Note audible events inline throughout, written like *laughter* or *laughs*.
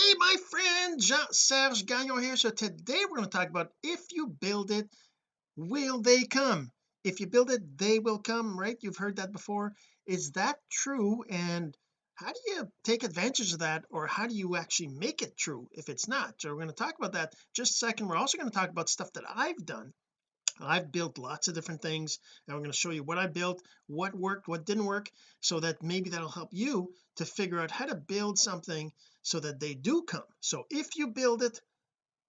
hey my friend Jean-Serge Gagnon here. So today we're going to talk about if you build it will they come? If you build it they will come right? You've heard that before. Is that true? And how do you take advantage of that or how do you actually make it true if it's not? So we're going to talk about that. Just a second we're also going to talk about stuff that I've done I've built lots of different things and I'm going to show you what I built what worked what didn't work so that maybe that'll help you to figure out how to build something so that they do come. So if you build it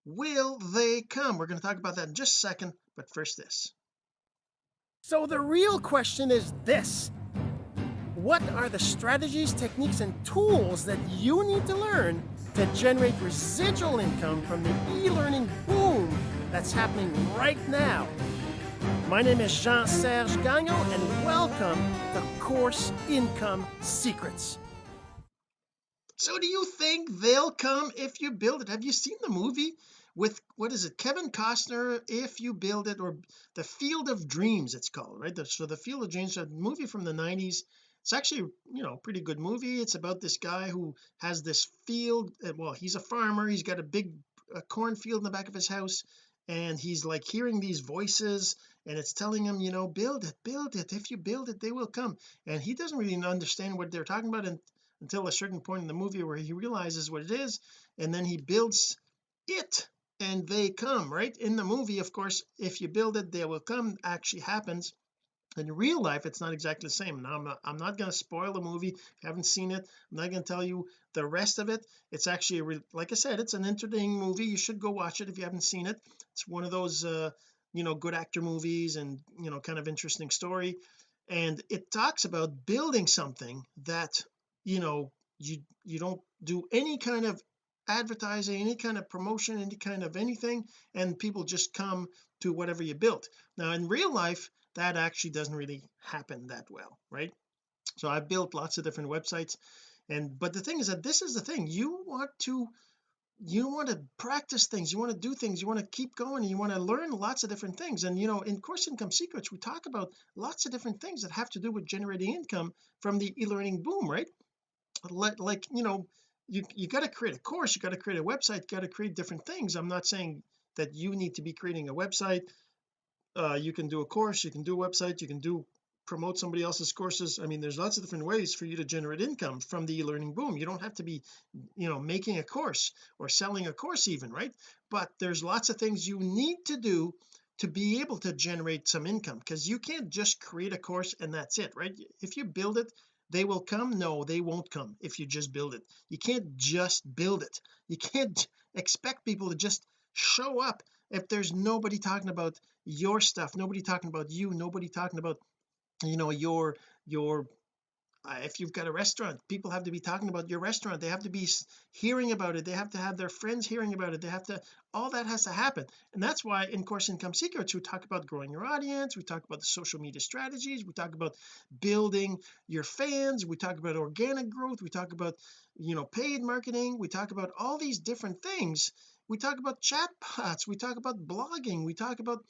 will they come? We're going to talk about that in just a second but first this. So the real question is this. What are the strategies techniques and tools that you need to learn to generate residual income from the e-learning boom that's happening right now. My name is Jean-Serge Gagnon and welcome to Course Income Secrets. So do you think they'll come if you build it? Have you seen the movie with what is it Kevin Costner if you build it or the Field of Dreams it's called right? So the Field of Dreams a movie from the 90s it's actually you know pretty good movie. It's about this guy who has this field well he's a farmer. He's got a big a cornfield in the back of his house and he's like hearing these voices and it's telling him you know build it build it. If you build it they will come. And he doesn't really understand what they're talking about and until a certain point in the movie where he realizes what it is and then he builds it and they come right? In the movie of course if you build it they will come actually happens in real life it's not exactly the same. Now I'm not, I'm not going to spoil the movie haven't seen it. I'm not going to tell you the rest of it. It's actually like I said it's an entertaining movie. You should go watch it if you haven't seen it. It's one of those uh you know good actor movies and you know kind of interesting story. And it talks about building something that you know you you don't do any kind of advertising any kind of promotion any kind of anything and people just come to whatever you built. Now in real life that actually doesn't really happen that well right? So I've built lots of different websites and but the thing is that this is the thing you want to you want to practice things you want to do things you want to keep going you want to learn lots of different things and you know in course income secrets we talk about lots of different things that have to do with generating income from the e-learning boom right? Like, like you know you you got to create a course you got to create a website got to create different things. I'm not saying that you need to be creating a website uh you can do a course you can do a website you can do promote somebody else's courses. I mean there's lots of different ways for you to generate income from the e-learning boom. You don't have to be you know making a course or selling a course even right? But there's lots of things you need to do to be able to generate some income because you can't just create a course and that's it right? If you build it they will come? No they won't come if you just build it. You can't just build it. You can't *laughs* expect people to just show up if there's nobody talking about your stuff nobody talking about you nobody talking about you know your your uh, if you've got a restaurant people have to be talking about your restaurant they have to be hearing about it they have to have their friends hearing about it they have to all that has to happen. And that's why in course income secrets we talk about growing your audience we talk about the social media strategies we talk about building your fans we talk about organic growth we talk about you know paid marketing we talk about all these different things. We talk about chatbots we talk about blogging we talk about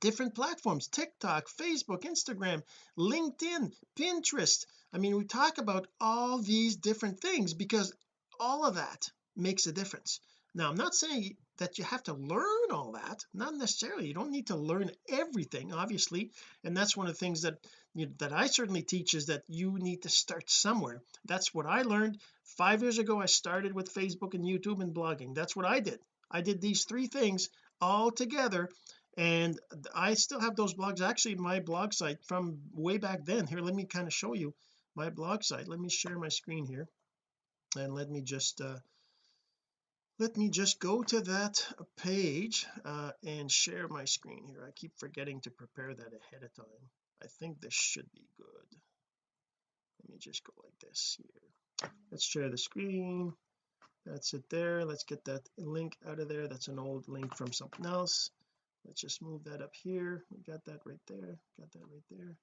different platforms TikTok Facebook Instagram LinkedIn Pinterest. I mean we talk about all these different things because all of that makes a difference. Now I'm not saying that you have to learn all that not necessarily. You don't need to learn everything obviously and that's one of the things that you, that I certainly teach is that you need to start somewhere. That's what I learned. Five years ago I started with Facebook and YouTube and blogging. That's what I did. I did these three things all together and I still have those blogs actually my blog site from way back then. Here let me kind of show you my blog site. Let me share my screen here. And let me just uh let me just go to that page uh and share my screen here. I keep forgetting to prepare that ahead of time. I think this should be good. Let me just go like this here. Let's share the screen. That's it there. Let's get that link out of there. That's an old link from something else let's just move that up here. We got that right there got that right there.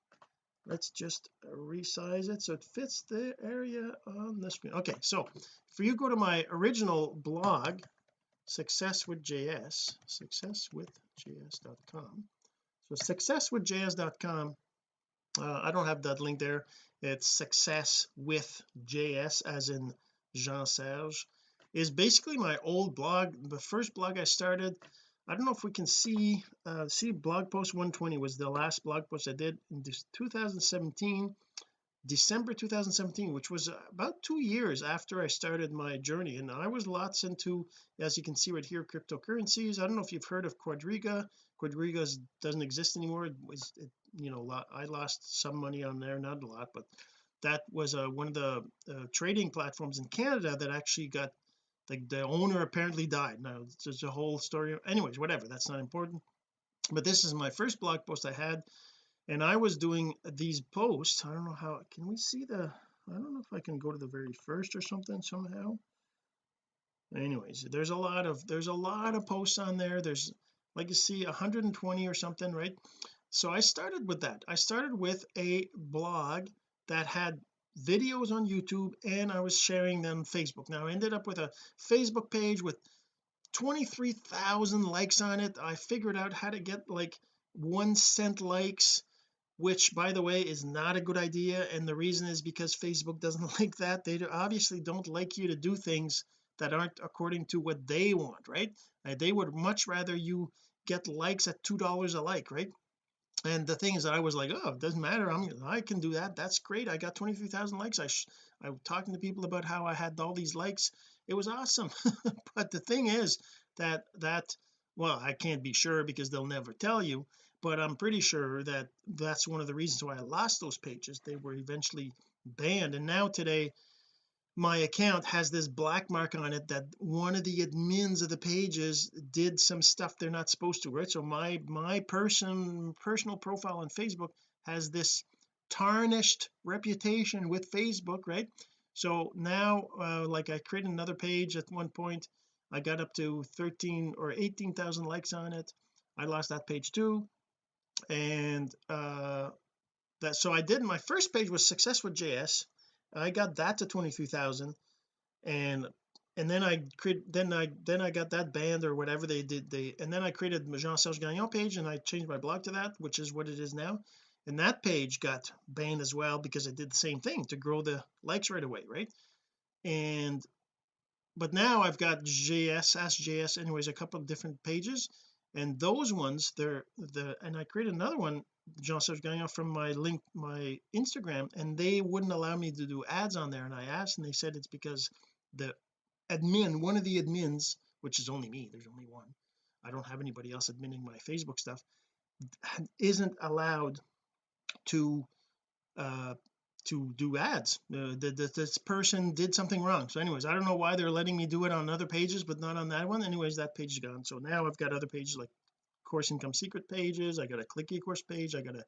Let's just resize it so it fits the area on the screen. Okay so for you go to my original blog success with js success with js.com so success with js.com uh, I don't have that link there. It's success with js as in Jean Serge is basically my old blog. The first blog I started I don't know if we can see uh see blog post 120 was the last blog post I did in this 2017 December 2017 which was about two years after I started my journey. And I was lots into as you can see right here cryptocurrencies. I don't know if you've heard of Quadriga. Quadriga doesn't exist anymore. It was it, you know I lost some money on there not a lot but that was uh, one of the uh, trading platforms in Canada that actually got the owner apparently died. Now there's a whole story. Anyways whatever that's not important. But this is my first blog post I had and I was doing these posts. I don't know how can we see the I don't know if I can go to the very first or something somehow. Anyways there's a lot of there's a lot of posts on there. There's like you see 120 or something right? So I started with that. I started with a blog that had videos on YouTube and I was sharing them Facebook. Now I ended up with a Facebook page with 23,000 likes on it. I figured out how to get like one cent likes which by the way is not a good idea. And the reason is because Facebook doesn't *laughs* like that. They obviously don't like you to do things that aren't according to what they want right? They would much rather you get likes at two dollars a like right and the thing is that I was like oh it doesn't matter. I'm I can do that. That's great. I got 23,000 likes. I I was talking to people about how I had all these likes. It was awesome. *laughs* But the thing is that that well I can't be sure because they'll never tell you but I'm pretty sure that that's one of the reasons why I lost those pages. They were eventually banned. And now today my account has this black mark on it that one of the admins of the pages did some stuff they're not supposed to right? So my my person personal profile on Facebook has this tarnished reputation with Facebook right? So now uh, like I created another page at one point I got up to 13 or 18,000 likes on it. I lost that page too. And uh that so I did my first page was success with JS I got that to 23,000 and and then I create then I then I got that banned or whatever they did they and then I created Jean-Serge Gagnon page and I changed my blog to that which is what it is now. And that page got banned as well because I did the same thing to grow the likes right away right? And but now I've got JS Ask JS anyways a couple of different pages and those ones they're the and I created another one Jean-Serge Gagnon from my link my Instagram and they wouldn't allow me to do ads on there. And I asked and they said it's because the admin one of the admins which is only me there's only one I don't have anybody else admitting my Facebook stuff isn't allowed to uh to do ads. Uh, the, this person did something wrong. So anyways I don't know why they're letting me do it on other pages but not on that one. Anyways that page is gone. So now I've got other pages like course income secret pages. I got a click course page. I got a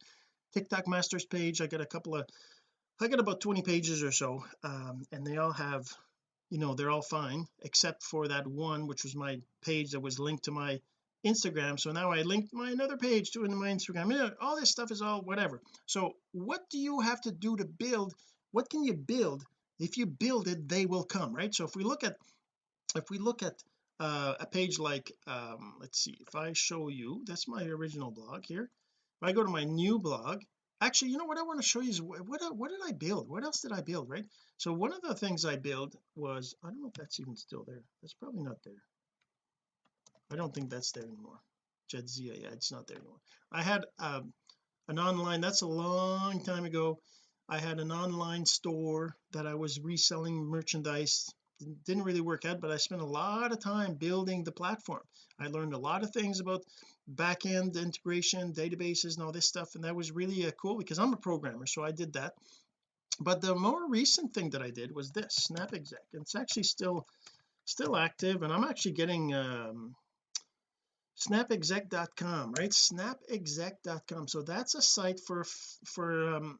TikTok masters page. I got a couple of I got about 20 pages or so. Um, and they all have you know they're all fine except for that one which was my page that was linked to my Instagram. So now I linked my another page to in my Instagram. Yeah, all this stuff is all whatever. So what do you have to do to build what can you build? If you build it they will come right? So if we look at if we look at uh, a page like um let's see if I show you that's my original blog here. If I go to my new blog actually you know what I want to show you is what what, what did I build? What else did I build right? So one of the things I built was I don't know if that's even still there. That's probably not there I don't think that's there anymore. Jadzia yeah it's not there anymore. I had um, an online that's a long time ago. I had an online store that I was reselling merchandise. Didn't really work out but I spent a lot of time building the platform. I learned a lot of things about backend integration databases and all this stuff and that was really uh, cool because I'm a programmer so I did that. But the more recent thing that I did was this snap exec it's actually still still active and I'm actually getting um snapexec.com right? Snapexec.com so that's a site for for um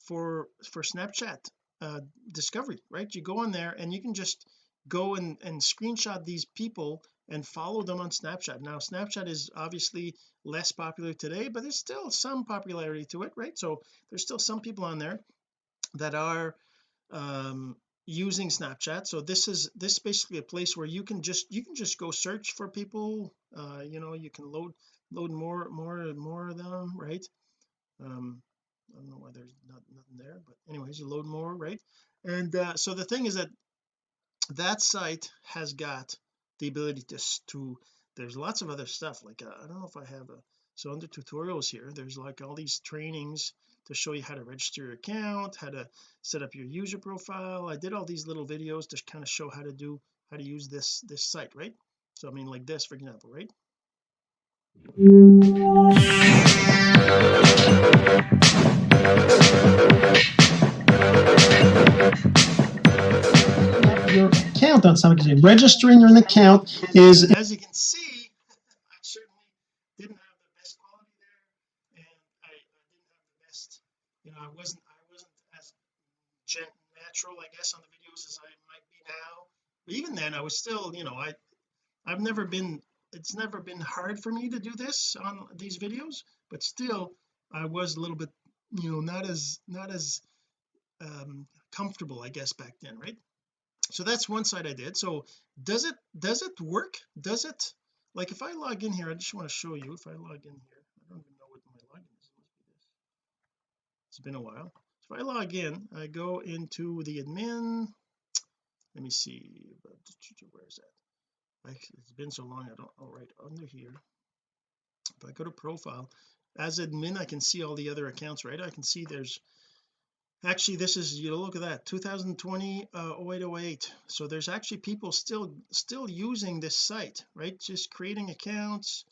for for Snapchat uh discovery right? You go on there and you can just go and and screenshot these people and follow them on Snapchat. Now Snapchat is obviously less popular today but there's still some popularity to it right? So there's still some people on there that are um using Snapchat. So this is this is basically a place where you can just you can just go search for people uh you know you can load load more more more of them right? Um I don't know why there's not nothing there but anyways you load more right? And uh so the thing is that that site has got the ability to to there's lots of other stuff like uh, I don't know if I have a so under tutorials here there's like all these trainings to show you how to register your account how to set up your user profile. I did all these little videos to kind of show how to do how to use this this site right? So I mean like this for example right? Your account on something registering an account is as you can see I certainly didn't have the best quality there and I, I didn't have the best you know I wasn't I wasn't as gen natural I guess on the videos as I might be now. But even then I was still you know I I've never been it's never been hard for me to do this on these videos but still I was a little bit you know not as not as um comfortable I guess back then right? So that's one side I did. So does it does it work? Does it like if I log in here I just want to show you if I log in here. I don't even know what my login is. It's been a while if I log in I go into the admin. Let me see. Where is that? It's been so long I don't all right under here. If I go to profile as admin I can see all the other accounts right? I can see there's actually this is you know look at that 2020 uh 0808 so there's actually people still still using this site right? Just creating accounts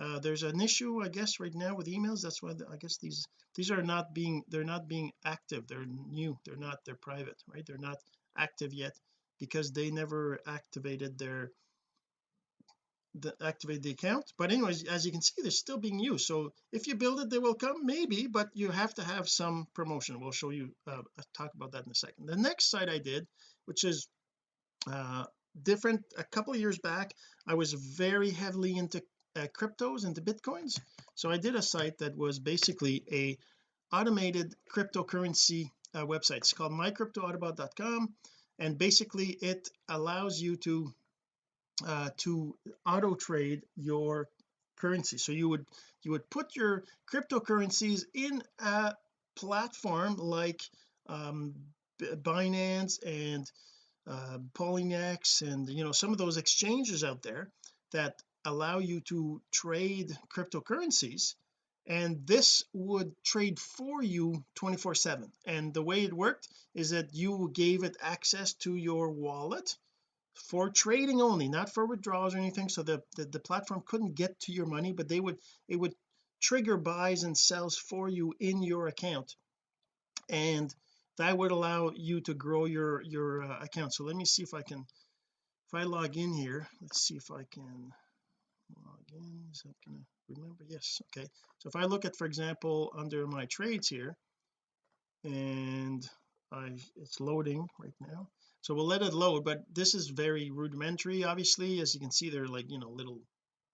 uh there's an issue I guess right now with emails. That's why I guess these these are not being they're not being active. They're new. They're not they're private right? They're not active yet because they never activated their the, activate the account. But anyways as you can see they're still being used. So if you build it they will come maybe but you have to have some promotion. We'll show you uh, talk about that in a second. The next site I did which is uh different. A couple years back I was very heavily into uh, cryptos into bitcoins. So I did a site that was basically a automated cryptocurrency uh, website. It's called mycryptoautobot.com and basically it allows you to uh, to auto trade your currency. So you would you would put your cryptocurrencies in a platform like um, Binance and uh, Poloniex and you know some of those exchanges out there that allow you to trade cryptocurrencies and this would trade for you 24 7 and the way it worked is that you gave it access to your wallet for trading only not for withdrawals or anything so the, the the platform couldn't get to your money but they would it would trigger buys and sells for you in your account. And that would allow you to grow your your uh, account. So let me see if I can if I log in here let's see if I can log in is that gonna remember? Yes okay. So if I look at for example under my trades here and I it's loading right now. So we'll let it load but this is very rudimentary obviously. As you can see they're like you know little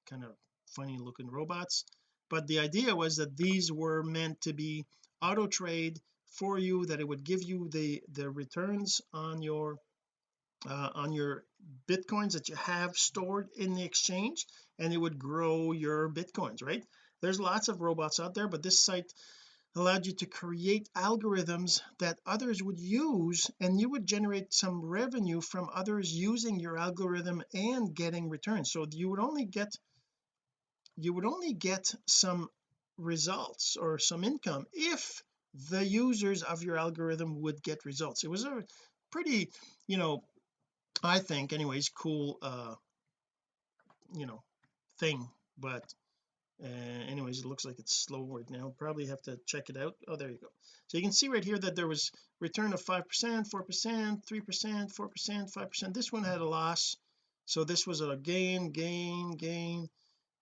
kind of funny looking robots. But the idea was that these were meant to be auto trade for you that it would give you the the returns on your uh, on your bitcoins that you have stored in the exchange and it would grow your bitcoins right? There's lots of robots out there but this site allowed you to create algorithms that others would use and you would generate some revenue from others using your algorithm and getting returns. So you would only get you would only get some results or some income if the users of your algorithm would get results. It was a pretty you know I think anyways cool uh you know thing but uh, anyways it looks like it's slow right now. Probably have to check it out. Oh there you go. So you can see right here that there was return of five percent four percent three percent four percent five percent. This one had a loss. So this was a gain gain gain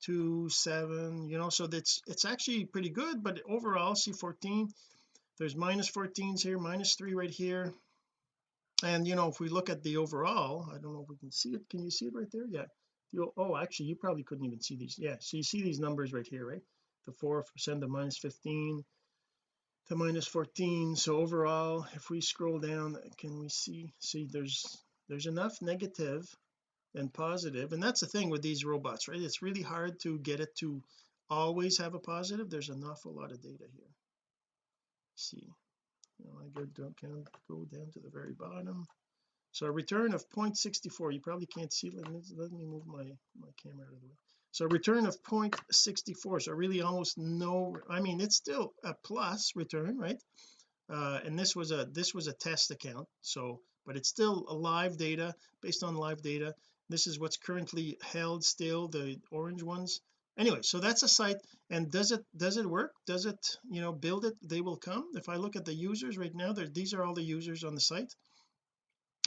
two seven you know so that's it's actually pretty good but overall see 14 there's minus 14s here minus three right here and you know if we look at the overall I don't know if we can see it. Can you see it right there? Yeah. You oh actually you probably couldn't even see these. Yeah so you see these numbers right here right? The four percent the minus 15 to minus 14 so overall if we scroll down can we see see there's there's enough negative and positive. And that's the thing with these robots right? It's really hard to get it to always have a positive. There's an awful lot of data here. See I go down, go down to the very bottom. So a return of 0.64 you probably can't see let me, let me move my my camera out of the way. So a return of 0.64 so really almost no I mean it's still a plus return right? Uh, and this was a this was a test account so but it's still a live data based on live data. This is what's currently held still the orange ones anyway so that's a site and does it does it work? Does it you know build it? They will come. If I look at the users right now there these are all the users on the site.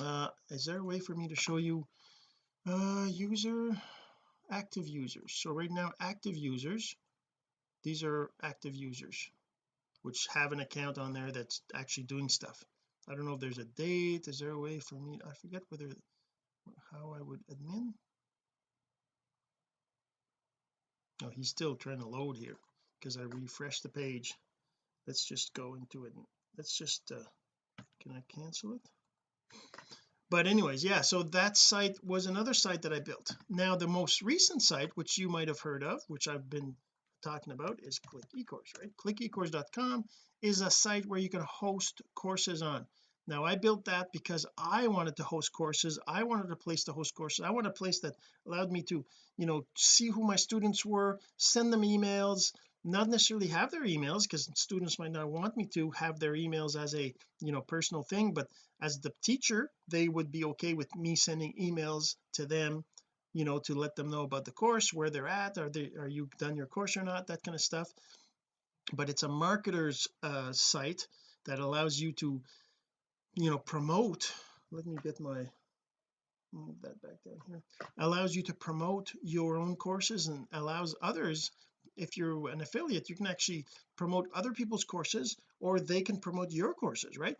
Uh is there a way for me to show you uh user active users? So right now active users these are active users which have an account on there that's actually doing stuff. I don't know if there's a date. Is there a way for me I forget whether how I would admin he's still trying to load here because I refreshed the page. Let's just go into it let's just uh can I cancel it? But anyways yeah so that site was another site that I built. Now the most recent site which you might have heard of which I've been talking about is click ecourse right? Clickecourse.com is a site where you can host courses on now I built that because I wanted to host courses. I wanted a place to host courses. I wanted a place that allowed me to you know see who my students were send them emails not necessarily have their emails because students might not want me to have their emails as a you know personal thing but as the teacher they would be okay with me sending emails to them you know to let them know about the course where they're at are they are you done your course or not that kind of stuff. But it's a marketer's uh, site that allows you to you know promote let me get my move that back down here allows you to promote your own courses and allows others if you're an affiliate you can actually promote other people's courses or they can promote your courses right?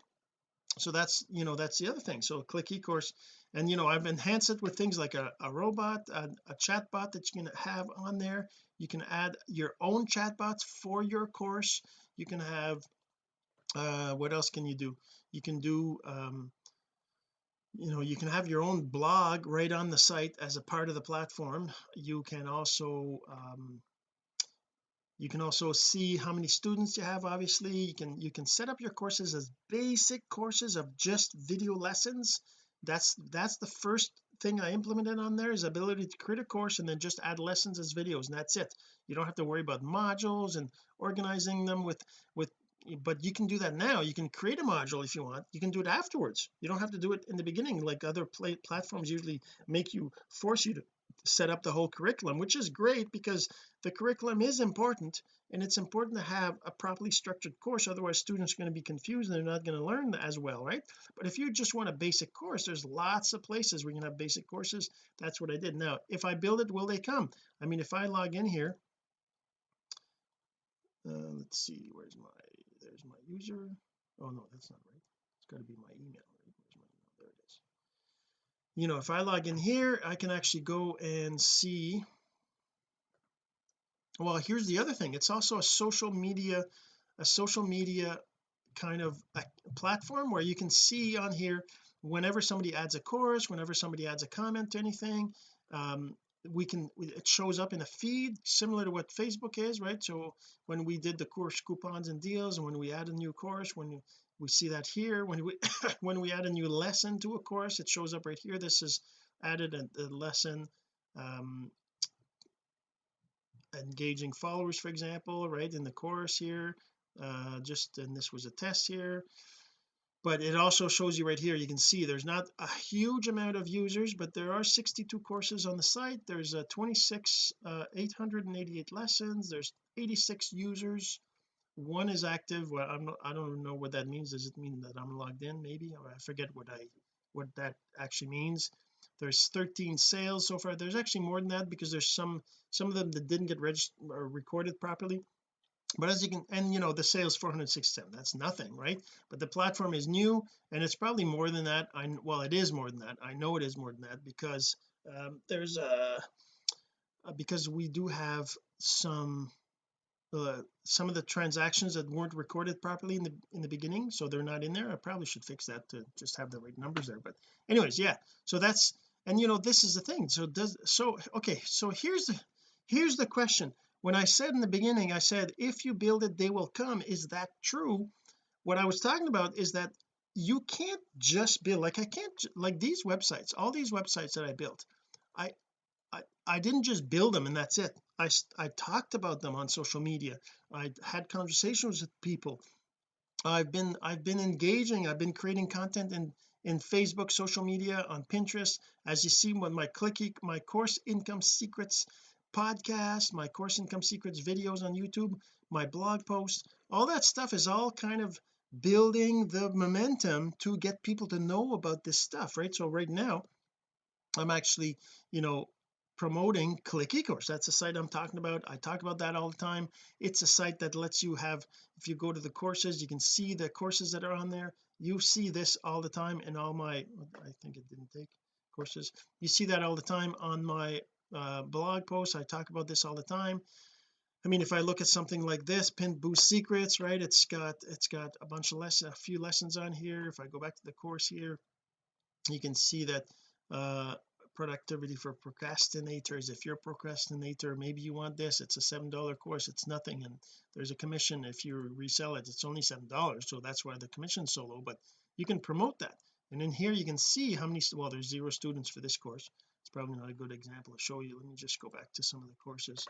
So that's you know that's the other thing. So click ecourse and you know I've enhanced it with things like a, a robot a, a chat bot that you can have on there. You can add your own chatbots for your course. You can have uh what else can you do you can do um you know you can have your own blog right on the site as a part of the platform. You can also um you can also see how many students you have obviously. You can you can set up your courses as basic courses of just video lessons. That's that's the first thing I implemented on there is ability to create a course and then just add lessons as videos and that's it. You don't have to worry about modules and organizing them with with but you can do that now. You can create a module if you want. You can do it afterwards. You don't have to do it in the beginning like other play platforms usually make you force you to set up the whole curriculum which is great because the curriculum is important and it's important to have a properly structured course otherwise students are going to be confused and they're not going to learn as well right? But if you just want a basic course there's lots of places where you can have basic courses. That's what I did. Now if I build it will they come? I mean if I log in here uh, let's see where's my there's my user? Oh no that's not right. It's got to be my email right? Where's my email? There it is. You know if I log in here I can actually go and see. Well here's the other thing. It's also a social media a social media kind of a platform where you can see on here whenever somebody adds a course whenever somebody adds a comment to anything. Um, we can it shows up in a feed similar to what Facebook is right? So when we did the course coupons and deals and when we add a new course when we see that here when we *laughs* when we add a new lesson to a course it shows up right here. This is added a, a lesson um engaging followers for example right in the course here uh just and this was a test here but it also shows you right here you can see there's not a huge amount of users but there are 62 courses on the site. There's a 26 uh 888 lessons. There's 86 users. One is active. Well I'm I don't know what that means. Does it mean that I'm logged in maybe? I forget what I what that actually means. There's 13 sales so far. There's actually more than that because there's some some of them that didn't get registered or recorded properly but as you can and you know the sales 467 that's nothing right? But the platform is new and it's probably more than that I well it is more than that I know it is more than that because um, there's a uh, because we do have some uh, some of the transactions that weren't recorded properly in the in the beginning so they're not in there I probably should fix that to just have the right numbers there but anyways yeah so that's and you know this is the thing so does so okay so here's the here's the question when I said in the beginning I said if you build it they will come. Is that true? What I was talking about is that you can't just build like I can't like these websites all these websites that I built I I, I didn't just build them and that's it. I I talked about them on social media. I had conversations with people. I've been I've been engaging. I've been creating content in in Facebook social media on Pinterest. As you see with my clicky my course income secrets podcast my course income secrets videos on YouTube my blog posts all that stuff is all kind of building the momentum to get people to know about this stuff right? So right now I'm actually you know promoting click ecourse. That's a site I'm talking about. I talk about that all the time. It's a site that lets you have if you go to the courses you can see the courses that are on there. You see this all the time in all my I think it didn't take courses. You see that all the time on my uh, blog posts. I talk about this all the time. I mean if I look at something like this pin boost secrets right? It's got it's got a bunch of lessons a few lessons on here. If I go back to the course here you can see that uh productivity for procrastinators. If you're a procrastinator maybe you want this. It's a seven dollar course. It's nothing. And there's a commission. If you resell it it's only seven dollars. So that's why the commission's so low. But you can promote that. And in here you can see how many well there's zero students for this course it's probably not a good example to show you. Let me just go back to some of the courses.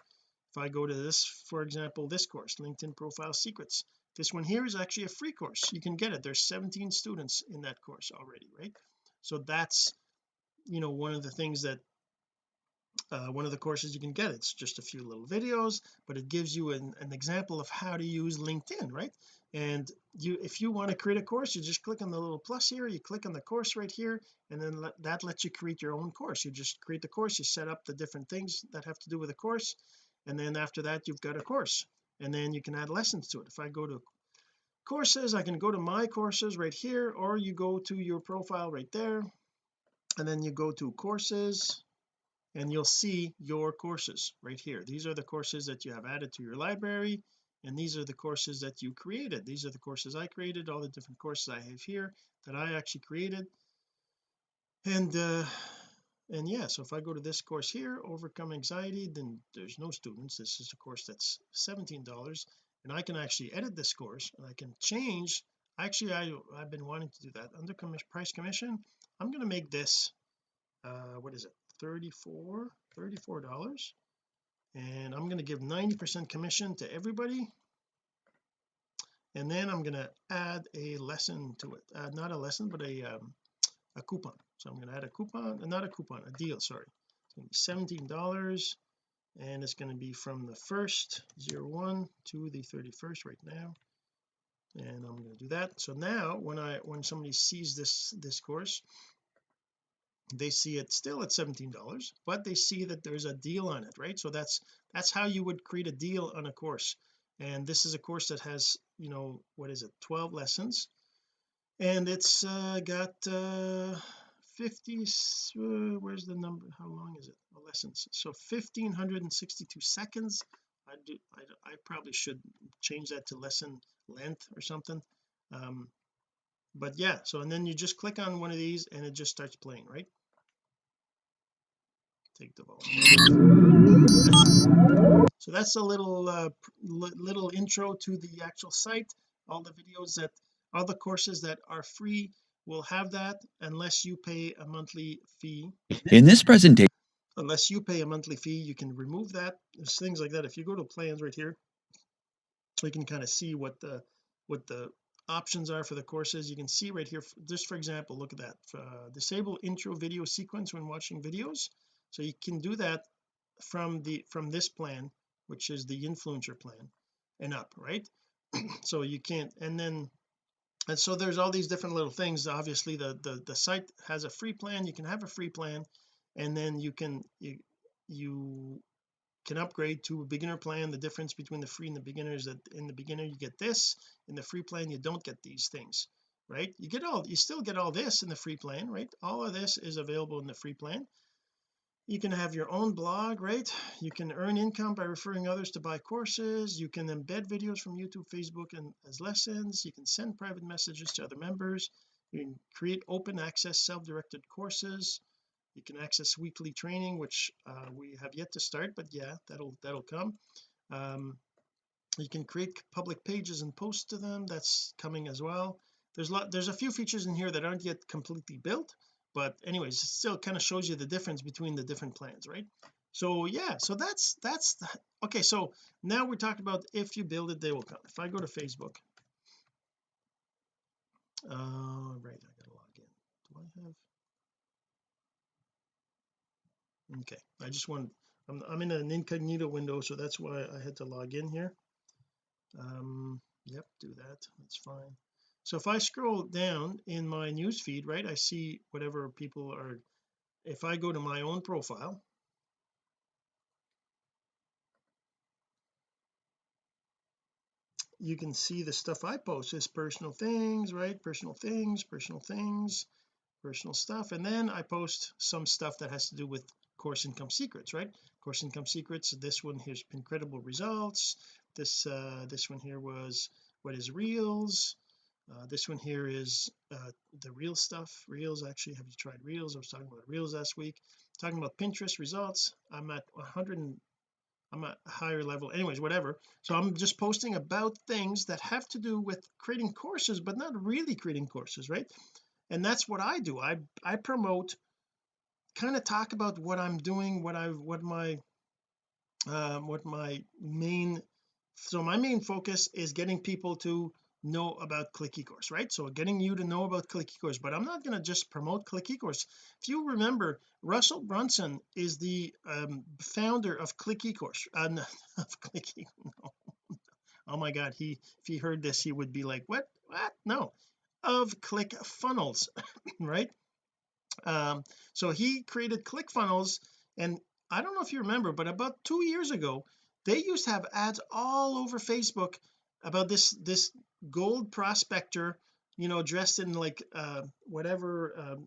If I go to this for example this course LinkedIn profile secrets. This one here is actually a free course. You can get it. There's 17 students in that course already right? So that's you know one of the things that uh, one of the courses you can get. It's just a few little videos but it gives you an, an example of how to use LinkedIn right? And you if you want to create a course you just click on the little plus here you click on the course right here and then let, that lets you create your own course. You just create the course you set up the different things that have to do with the course and then after that you've got a course and then you can add lessons to it. If I go to courses I can go to my courses right here or you go to your profile right there and then you go to courses and you'll see your courses right here. These are the courses that you have added to your library and these are the courses that you created. These are the courses I created all the different courses I have here that I actually created. And uh and yeah so if I go to this course here overcome anxiety then there's no students. This is a course that's $17 and I can actually edit this course and I can change. Actually I I've been wanting to do that. Under commission price commission I'm going to make this uh what is it 34 34 dollars. And I'm going to give 90 percent commission to everybody. And then I'm going to add a lesson to it. Uh, not a lesson but a um, a coupon. So I'm going to add a coupon uh, not a coupon a deal sorry. It's going to be 17 dollars and it's going to be from the first 01 to the 31st right now. And I'm going to do that. So now when I when somebody sees this this course they see it still at 17 dollars but they see that there's a deal on it right? So that's that's how you would create a deal on a course. And this is a course that has you know what is it 12 lessons? And it's uh, got uh 50 uh, where's the number how long is it? The lessons. So 1562 seconds. I do I, I probably should change that to lesson length or something. Um but yeah so and then you just click on one of these and it just starts playing right take the volume so that's a little uh, little intro to the actual site all the videos that all the courses that are free will have that unless you pay a monthly fee. In this presentation unless you pay a monthly fee you can remove that. There's things like that. If you go to plans right here you can kind of see what the what the options are for the courses. You can see right here just for example look at that uh, disable intro video sequence when watching videos so you can do that from the from this plan which is the influencer plan and up right? *clears throat* So you can't and then and so there's all these different little things. Obviously the the the site has a free plan. You can have a free plan and then you can you you can upgrade to a beginner plan. The difference between the free and the beginner is that in the beginner you get this in the free plan you don't get these things right? You get all you still get all this in the free plan right? All of this is available in the free plan you can have your own blog right? You can earn income by referring others to buy courses. You can embed videos from YouTube Facebook and as lessons. You can send private messages to other members. You can create open access self-directed courses. You can access weekly training which uh, we have yet to start but yeah that'll that'll come. Um, you can create public pages and post to them. That's coming as well. There's a lot there's a few features in here that aren't yet completely built but anyways it still kind of shows you the difference between the different plans right? So yeah so that's that's the, okay so now we're talking about if you build it they will come. If I go to Facebook uh right I gotta log in. Do I have? Okay I just want I'm, I'm in an incognito window so that's why I had to log in here. Um yep do that that's fine so if I scroll down in my news feed right I see whatever people are if I go to my own profile you can see the stuff I post is personal things right personal things personal things personal stuff. And then I post some stuff that has to do with course income secrets right? Course income secrets this one here's incredible results. This uh this one here was what is reels uh, this one here is uh, the real stuff. Reels actually have you tried reels? I was talking about reels last week. Talking about Pinterest results I'm at 100 and I'm at a higher level. Anyways whatever. So I'm just posting about things that have to do with creating courses but not really creating courses right? And that's what I do. I I promote kind of talk about what I'm doing what I've what my um what my main so my main focus is getting people to know about click ecourse right? So getting you to know about click ecourse but I'm not going to just promote click ecourse. If you remember Russell Brunson is the um, founder of click ecourse. Uh, *laughs* no, of click *laughs* no. oh my god he if he heard this he would be like what? What? No. Of click funnels *coughs* right? Um so he created click funnels and I don't know if you remember but about two years ago they used to have ads all over Facebook about this this gold prospector you know dressed in like uh whatever um,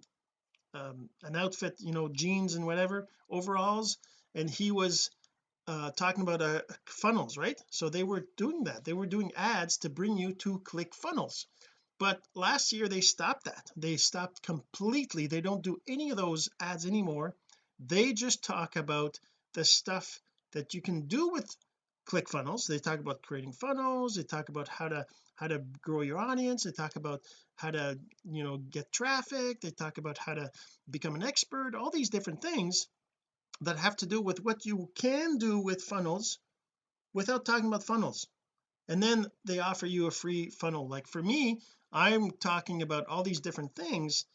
um, an outfit you know jeans and whatever overalls and he was uh talking about uh funnels right? So they were doing that. They were doing ads to bring you to click funnels. But last year they stopped that. They stopped completely. They don't do any of those ads anymore. They just talk about the stuff that you can do with click funnels. They talk about creating funnels. They talk about how to how to grow your audience they talk about how to you know get traffic they talk about how to become an expert all these different things that have to do with what you can do with funnels without talking about funnels. And then they offer you a free funnel. Like for me I'm talking about all these different things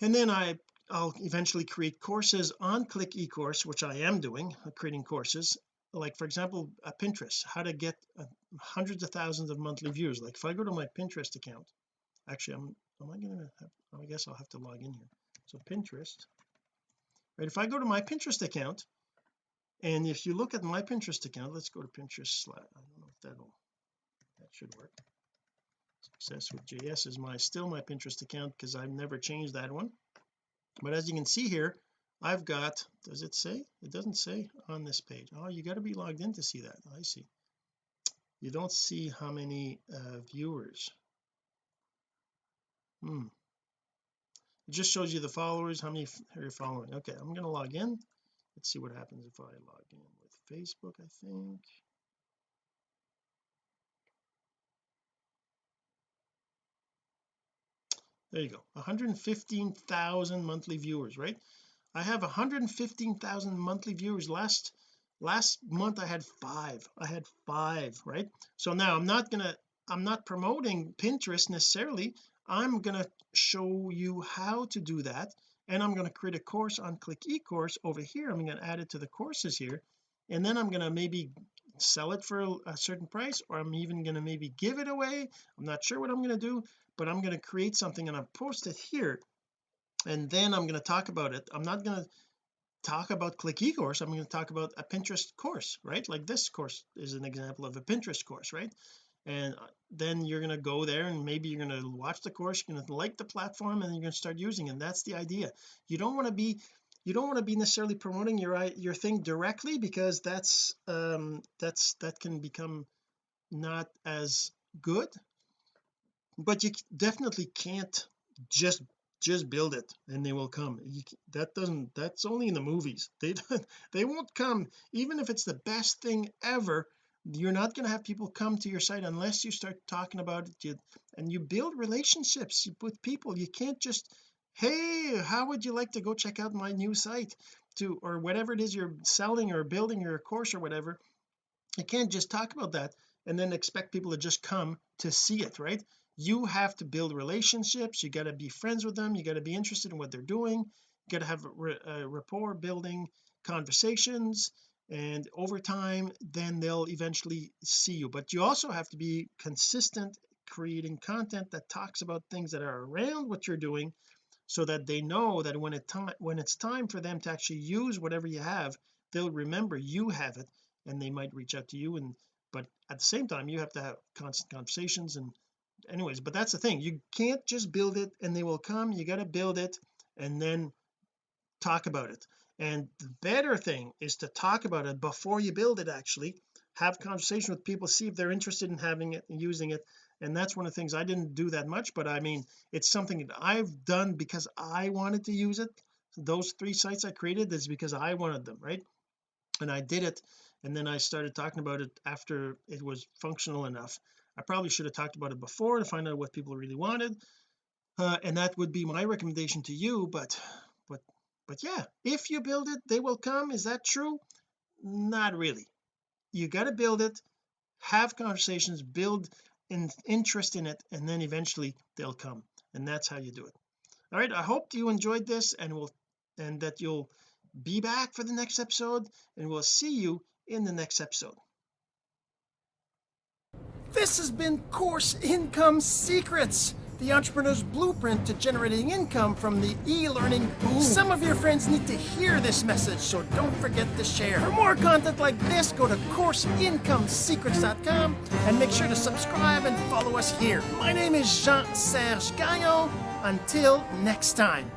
and then I I'll eventually create courses on click ecourse which I am doing creating courses like for example a Pinterest how to get uh, hundreds of thousands of monthly views. Like if I go to my Pinterest account actually I'm am I gonna have I guess I'll have to log in here. So Pinterest right? If I go to my Pinterest account and if you look at my Pinterest account let's go to Pinterest I don't know if that'll that should work. Success with JS is my still my Pinterest account because I've never changed that one. But as you can see here I've got does it say? It doesn't say on this page. Oh you got to be logged in to see that. I see. You don't see how many uh, viewers. Hmm. It just shows you the followers how many are you following? Okay I'm going to log in. Let's see what happens if I log in with Facebook I think. There you go. 115,000 monthly viewers right I have 115,000 monthly viewers. Last last month I had five. I had five right? So now I'm not gonna I'm not promoting Pinterest necessarily. I'm gonna show you how to do that and I'm going to create a course on click ecourse over here. I'm going to add it to the courses here and then I'm going to maybe sell it for a, certain price or I'm even going to maybe give it away. I'm not sure what I'm going to do but I'm going to create something and I'll post it here and then I'm going to talk about it. I'm not going to talk about click ecourse I'm going to talk about a Pinterest course right? Like this course is an example of a Pinterest course right? And uh, then you're going to go there and maybe you're going to watch the course you're going to like the platform and you're going to start using it and that's the idea. You don't want to be you don't want to be necessarily promoting your your thing directly because that's um that's that can become not as good but you definitely can't just just build it and they will come. You, that doesn't that's only in the movies. *laughs* They they won't come. Even if it's the best thing ever you're not going to have people come to your site unless you start talking about it you, and you build relationships with people. You can't just hey how would you like to go check out my new site? to or whatever it is you're selling or building your course or whatever. You can't just talk about that and then expect people to just come to see it right you have to build relationships you got to be friends with them you got to be interested in what they're doing you got to have a rapport building conversations and over time then they'll eventually see you. But you also have to be consistent creating content that talks about things that are around what you're doing so that they know that when it time when it's time for them to actually use whatever you have they'll remember you have it and they might reach out to you and but at the same time you have to have constant conversations and anyways but that's the thing. You can't just build it and they will come. You got to build it and then talk about it. And the better thing is to talk about it before you build it actually. Have conversation with people see if they're interested in having it and using it. And that's one of the things I didn't do that much but I mean it's something that I've done because I wanted to use it. Those three sites I created is because I wanted them right? And I did it and then I started talking about it after it was functional enough I probably should have talked about it before to find out what people really wanted uh, and that would be my recommendation to you but but but yeah if you build it they will come. Is that true? Not really. You got to build it have conversations build in interest in it and then eventually they'll come and that's how you do it. All right I hope you enjoyed this and will and that you'll be back for the next episode and we'll see you in the next episode this has been course income secrets the entrepreneur's blueprint to generating income from the e-learning boom. Some of your friends need to hear this message, so don't forget to share. For more content like this, go to CourseIncomeSecrets.com and make sure to subscribe and follow us here. My name is Jean-Serge Gagnon. Until next time.